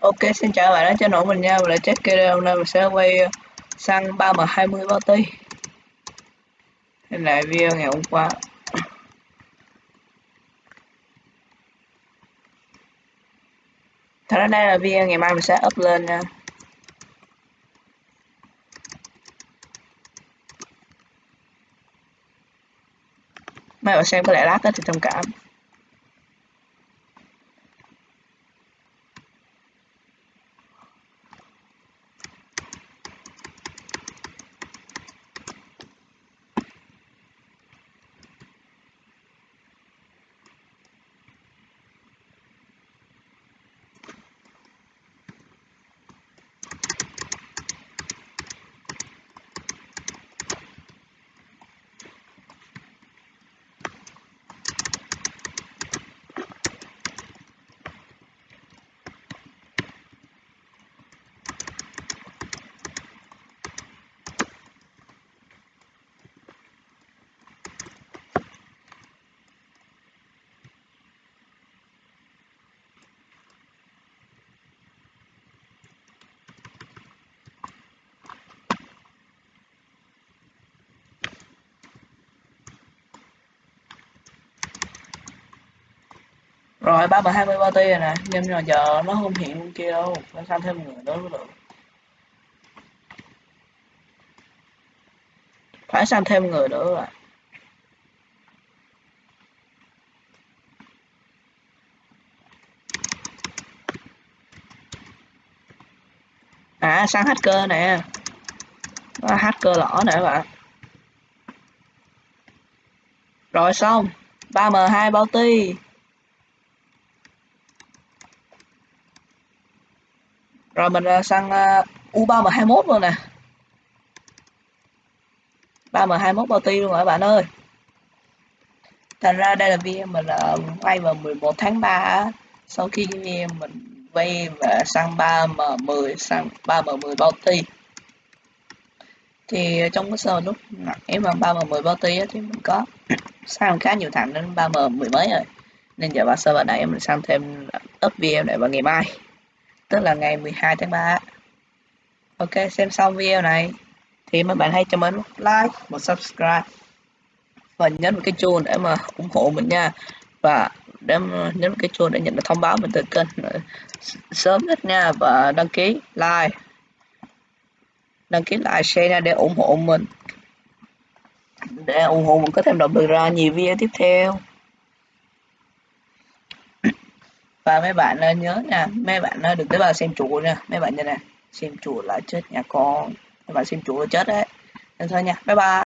Ok, xin chào các bạn đã cho nổ mình nha. Mình lại check video hôm nay mình sẽ quay ờ, xăng 3M20 bao ti hình là video ngày hôm qua. Thật ra đây là video ngày mai mình sẽ up lên nha. Mấy bạn xem có lẽ lát thì thông cảm. Rồi ba bằng hai mươi ba ti rồi nè, nhưng mà giờ nó không hiện luôn kia đâu, phải sang thêm người nữa mới được. Phải sang thêm người nữa rồi. À, sang hacker nè. à, hacker lỏ nè bạn. Rồi xong, 3M2 bao ti. Rồi mình à, sang à, U3M21 luôn nè. 3M21 bao ti luôn rồi các bạn ơi? Thành ra đây là video mình à, quay vào 11 tháng 3 sau khi mình quay và sang 3M10 sang 3M10 bao ti. Thì trong cái sơ lúc nãy mà 3M10 bao ti thì mình có sang khá nhiều thằng đến 3M10 mấy rồi. Nên giờ vào server này mình sang thêm up video này vào ngày mai? Tức là ngày 12 tháng 3 ok, xem xong video này, thì mấy bạn hãy cho mình một like, một subscribe, và nhấn một cái chuông để mà ủng hộ mình nha. Và để nhấn một cái chuông để nhận được thông báo mình từ kênh ờ, sớm nhất nha, và đăng ký like. Đăng ký like, share nha, để ủng hộ mình. Để ủng hộ mình có thêm động lực ra nhiều video tiếp theo. Và mấy bạn nhớ nha, mấy bạn đừng tới vào xem chủ nha. Mấy bạn như này, xem chủ là chết nhà con. Mấy bạn xem chủ là chết đấy. Nên thôi nha, bye bye.